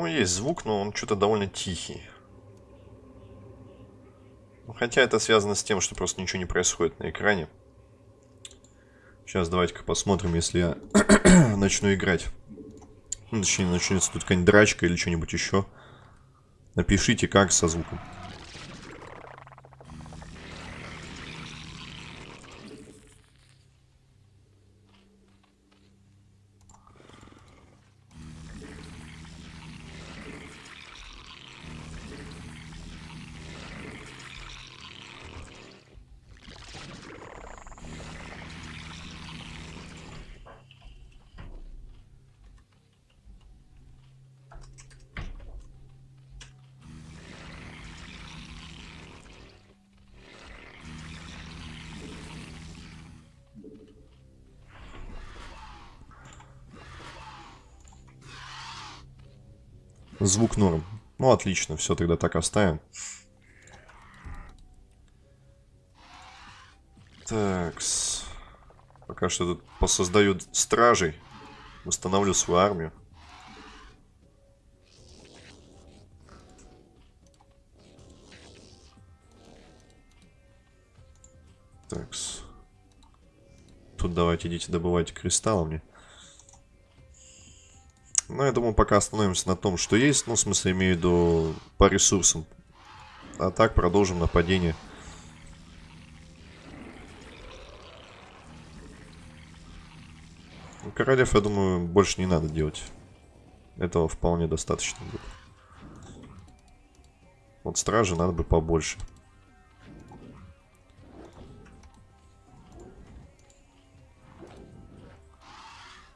Есть звук, но он что-то довольно тихий. Хотя это связано с тем, что просто ничего не происходит на экране. Сейчас давайте-ка посмотрим, если я начну играть. Ну, точнее, начнется тут какая-нибудь драчка или что-нибудь еще. Напишите, как со звуком. Звук норм. Ну, отлично, все, тогда так оставим. Так, пока что тут посоздаю стражей, восстановлю свою армию. Так, тут давайте идите добывайте кристаллы мне. Ну, я думаю, пока остановимся на том, что есть. Ну, в смысле, имею в виду по ресурсам. А так продолжим нападение. Ну, королев, я думаю, больше не надо делать. Этого вполне достаточно будет. Вот стражи надо бы побольше.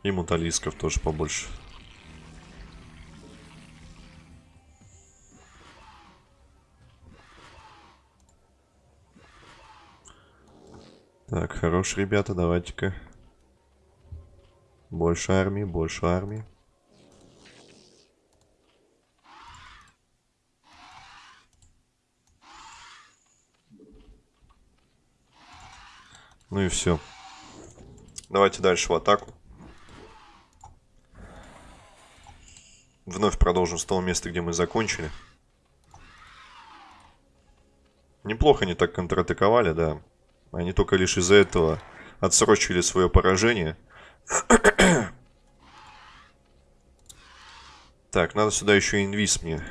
И муталисков тоже побольше. Хорош, ребята, давайте-ка. Больше армии, больше армии. Ну и все. Давайте дальше в атаку. Вновь продолжим с того места, где мы закончили. Неплохо они так контратаковали, да. Они только лишь из-за этого отсрочили свое поражение. так, надо сюда еще инвиз мне.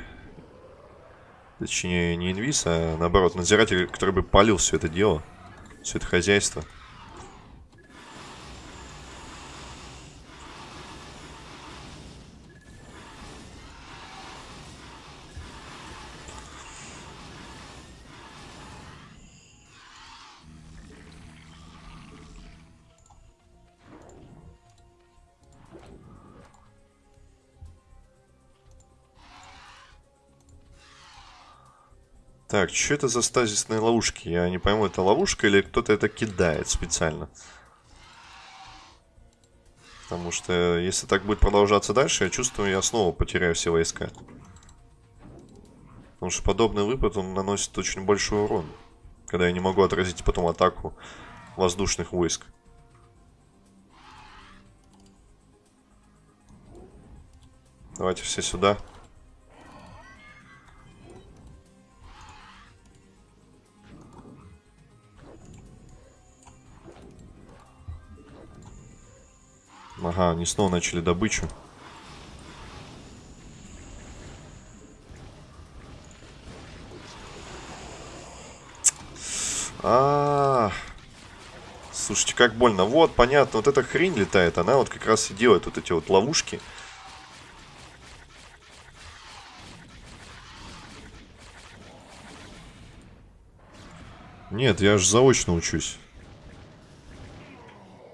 Точнее, не инвиз, а наоборот, надзиратель, который бы полил все это дело. Все это хозяйство. Так, что это за стазисные ловушки? Я не пойму, это ловушка или кто-то это кидает специально? Потому что если так будет продолжаться дальше, я чувствую, я снова потеряю все войска. Потому что подобный выпад, он наносит очень большой урон. Когда я не могу отразить потом атаку воздушных войск. Давайте все сюда. Ага, они снова начали добычу. А, -а, а Слушайте, как больно. Вот, понятно, вот эта хрень летает. Она вот как раз и делает вот эти вот ловушки. Нет, я же заочно учусь.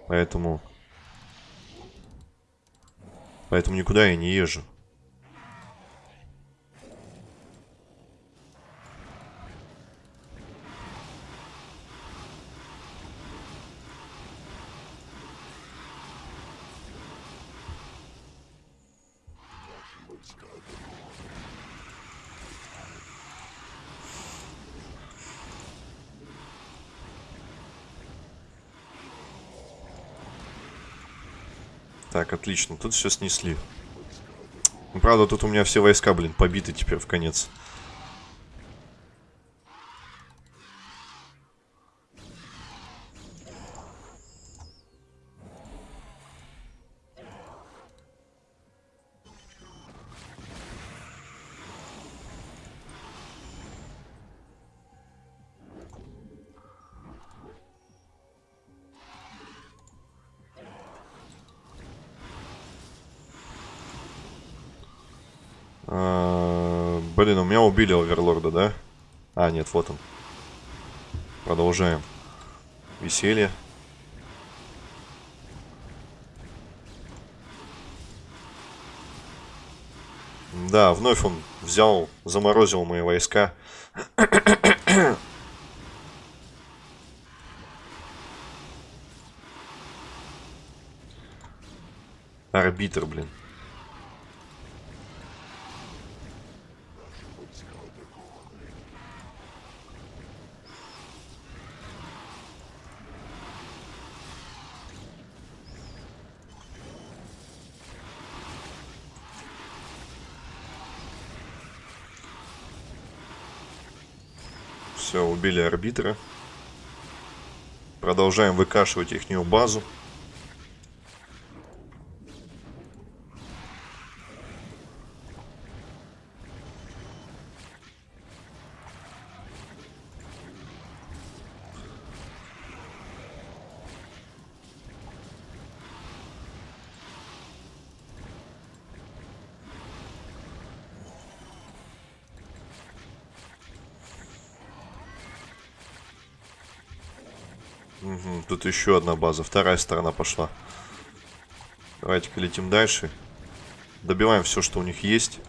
Поэтому Поэтому никуда я не езжу. Так, отлично. Тут все снесли. Ну, правда, тут у меня все войска, блин, побиты теперь в конец. Убили оверлорда, да? А, нет, вот он. Продолжаем. Веселье. Да, вновь он взял, заморозил мои войска. Арбитр, блин. Все, убили арбитра. Продолжаем выкашивать их базу. Угу, тут еще одна база. Вторая сторона пошла. Давайте-ка летим дальше. Добиваем все, что у них есть.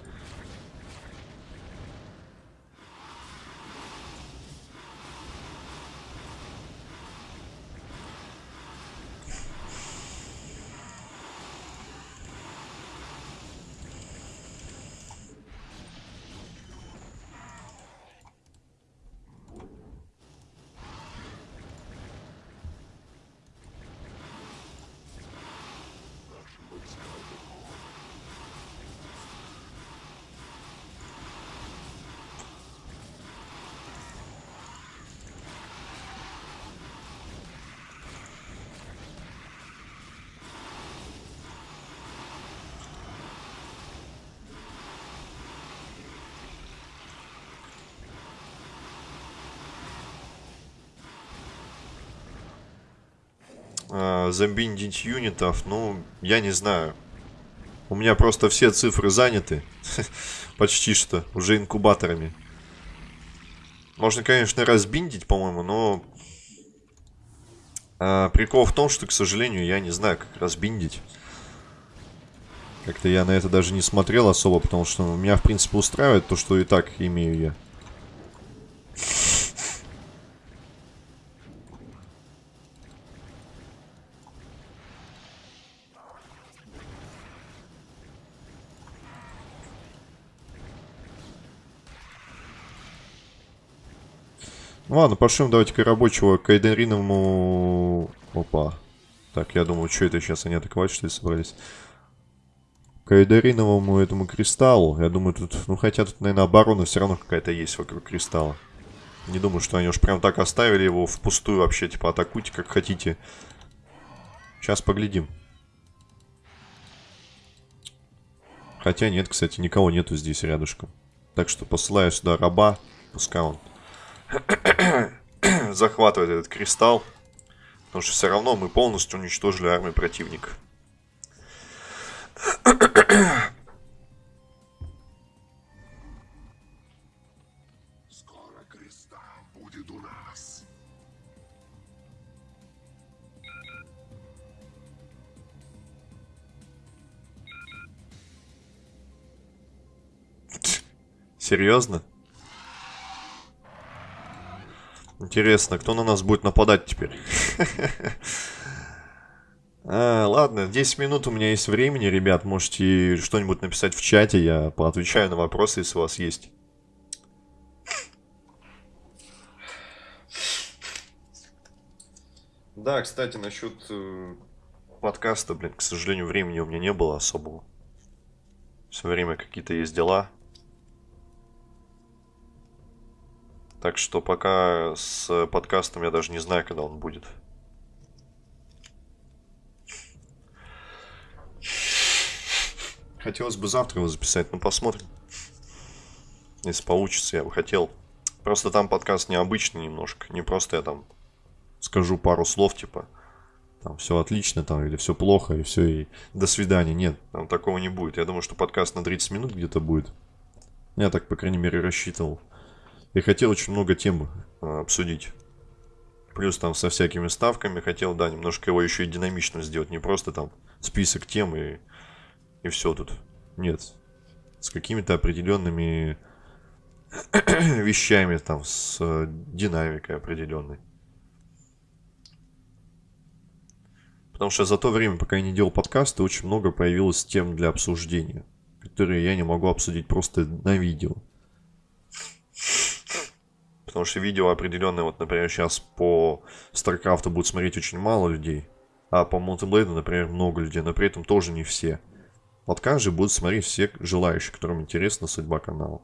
Замбиндить юнитов, ну, я не знаю. У меня просто все цифры заняты. Почти что. Уже инкубаторами. Можно, конечно, разбиндить, по-моему, но... А, прикол в том, что, к сожалению, я не знаю, как разбиндить. Как-то я на это даже не смотрел особо, потому что меня, в принципе, устраивает то, что и так имею я. Ладно, пошлем давайте-ка рабочего к Айдериновому... Опа. Так, я думаю, что это сейчас они атаковать, что ли, собрались? К Айдериновому этому кристаллу. Я думаю, тут... Ну, хотя тут, наверное, оборона все равно какая-то есть вокруг кристалла. Не думаю, что они уж прям так оставили его впустую вообще. Типа, атакуйте как хотите. Сейчас поглядим. Хотя нет, кстати, никого нету здесь рядышком. Так что посылаю сюда раба. Пускай он захватывать этот кристалл. Потому что все равно мы полностью уничтожили армию противника. Скоро кристалл будет у нас. Серьезно? Интересно, кто на нас будет нападать теперь? А, ладно, 10 минут у меня есть времени, ребят. Можете что-нибудь написать в чате, я поотвечаю на вопросы, если у вас есть. Да, кстати, насчет э, подкаста, блин, к сожалению, времени у меня не было особого. Все время какие-то есть дела. Так что пока с подкастом я даже не знаю, когда он будет. Хотелось бы завтра его записать, но посмотрим. Если получится, я бы хотел. Просто там подкаст необычный немножко. Не просто я там скажу пару слов, типа, там все отлично, там, или все плохо, и все, и до свидания. Нет, там такого не будет. Я думаю, что подкаст на 30 минут где-то будет. Я так, по крайней мере, рассчитывал. И хотел очень много тем э, обсудить. Плюс там со всякими ставками хотел, да, немножко его еще и динамично сделать. Не просто там список тем и, и все тут. Нет. С какими-то определенными вещами, там, с э, динамикой определенной. Потому что за то время, пока я не делал подкасты, очень много появилось тем для обсуждения, которые я не могу обсудить просто на видео. Потому что видео определенное, вот, например, сейчас по StarCraft будет смотреть очень мало людей, а по Multiblade, например, много людей, но при этом тоже не все. Подкаст же будут смотреть все желающие, которым интересна судьба канала.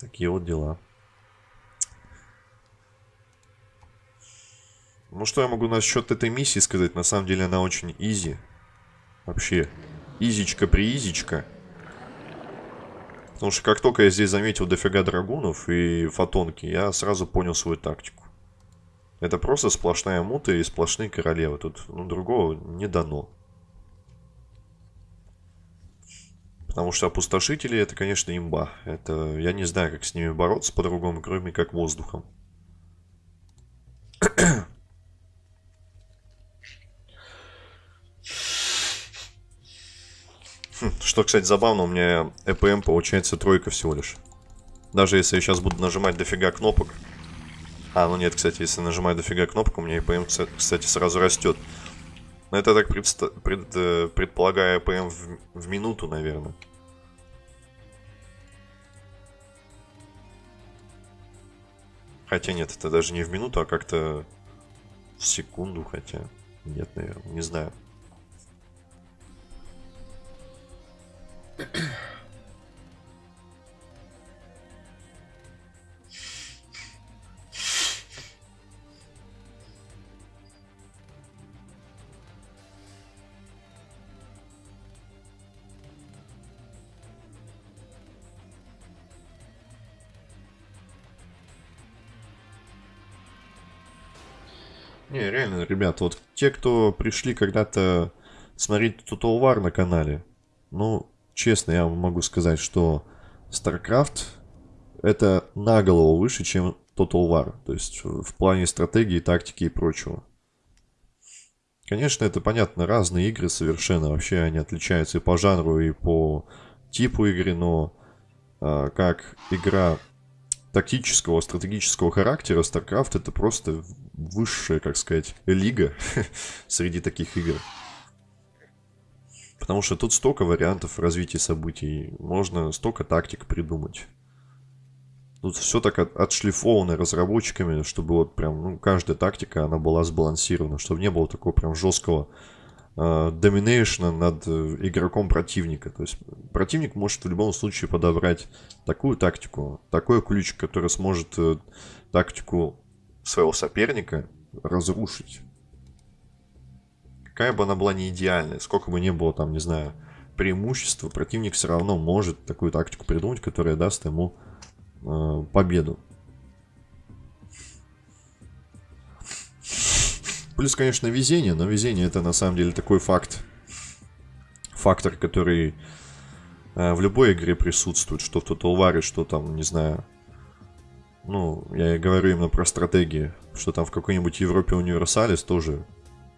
Такие вот дела. Ну, что я могу насчет этой миссии сказать? На самом деле она очень изи. Вообще, изичка-приизичка. Потому что как только я здесь заметил дофига драгунов и фотонки, я сразу понял свою тактику. Это просто сплошная мута и сплошные королевы. Тут ну, другого не дано. Потому что опустошители это, конечно, имба. Это я не знаю, как с ними бороться по-другому, кроме как воздухом. Что, кстати, забавно, у меня EPM получается тройка всего лишь. Даже если я сейчас буду нажимать дофига кнопок. А, ну нет, кстати, если нажимаю дофига кнопок, у меня EPM, кстати, сразу растет. Но это так предста пред, э, предполагаю EPM в, в минуту, наверное. Хотя нет, это даже не в минуту, а как-то в секунду, хотя... Нет, наверное, не знаю. Не, реально, ребят, вот те, кто пришли когда-то смотреть Total War на канале, ну, честно, я могу сказать, что StarCraft это на голову выше, чем Total War. То есть в плане стратегии, тактики и прочего. Конечно, это понятно, разные игры совершенно. Вообще они отличаются и по жанру, и по типу игры, но а, как игра тактического, стратегического характера, StarCraft это просто высшая, как сказать, лига среди таких игр. Потому что тут столько вариантов развития событий. Можно столько тактик придумать. Тут все так от, отшлифовано разработчиками, чтобы вот прям, ну, каждая тактика, она была сбалансирована, чтобы не было такого прям жесткого э, доминейшна над э, игроком противника. То есть противник может в любом случае подобрать такую тактику, такой ключ, который сможет э, тактику своего соперника разрушить какая бы она была не идеальная, сколько бы ни было там, не знаю, преимущества, противник все равно может такую тактику придумать, которая даст ему э, победу. Плюс, конечно, везение, но везение это на самом деле такой факт, фактор, который э, в любой игре присутствует, что в Total War, что там, не знаю, ну, я говорю именно про стратегии, что там в какой-нибудь Европе Универсалис тоже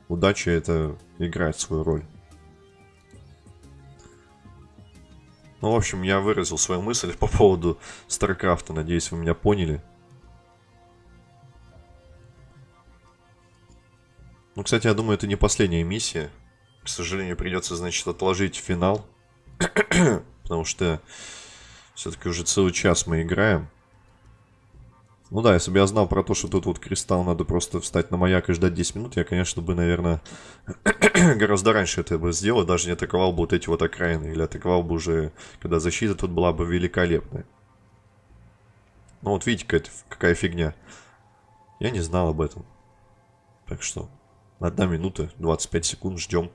удача это играет свою роль. Ну, в общем, я выразил свою мысль по поводу Старкрафта. Надеюсь, вы меня поняли. Ну, кстати, я думаю, это не последняя миссия. К сожалению, придется, значит, отложить финал. Потому что все-таки уже целый час мы играем. Ну да, если бы я знал про то, что тут вот кристалл надо просто встать на маяк и ждать 10 минут, я, конечно, бы, наверное, гораздо раньше это бы сделал, даже не атаковал бы вот эти вот окраины, или атаковал бы уже, когда защита тут была бы великолепная. Ну вот видите, какая, какая фигня. Я не знал об этом. Так что, одна минута, 25 секунд, ждем.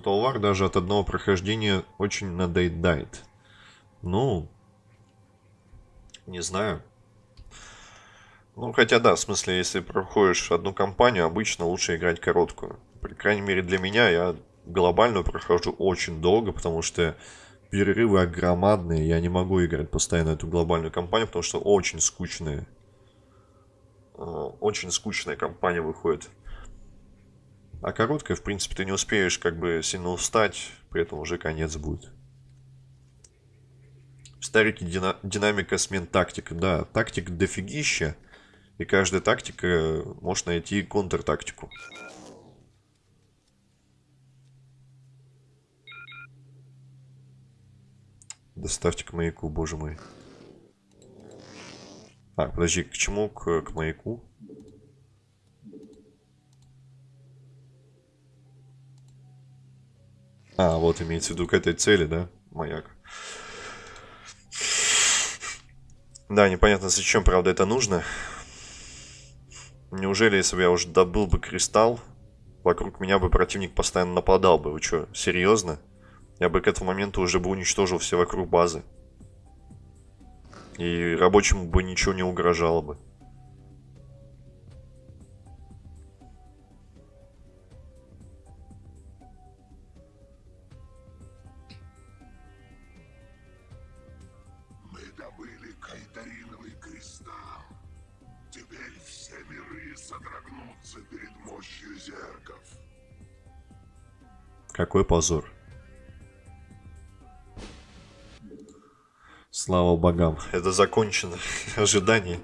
Total War даже от одного прохождения очень надоедает. Ну, Не знаю. Ну, хотя да, в смысле, если проходишь одну кампанию, обычно лучше играть короткую. По крайней мере, для меня я глобальную прохожу очень долго, потому что перерывы огромадные. Я не могу играть постоянно эту глобальную кампанию, потому что очень скучные. Э, очень скучная кампания выходит. А короткая, в принципе, ты не успеешь как бы сильно устать, при этом уже конец будет. Старики дина динамика смен тактик. Да, тактик дофигища. И каждая тактика может найти контртактику. Доставьте к маяку, боже мой. А, подожди, к чему к, к маяку? А, вот имеется в виду к этой цели, да? Маяк. Да, непонятно, зачем, правда, это нужно. Неужели, если бы я уже добыл бы кристалл, вокруг меня бы противник постоянно нападал бы? Вы что, серьезно? Я бы к этому моменту уже бы уничтожил все вокруг базы. И рабочему бы ничего не угрожало бы. Какой позор. Слава богам. Это закончено. Ожидание.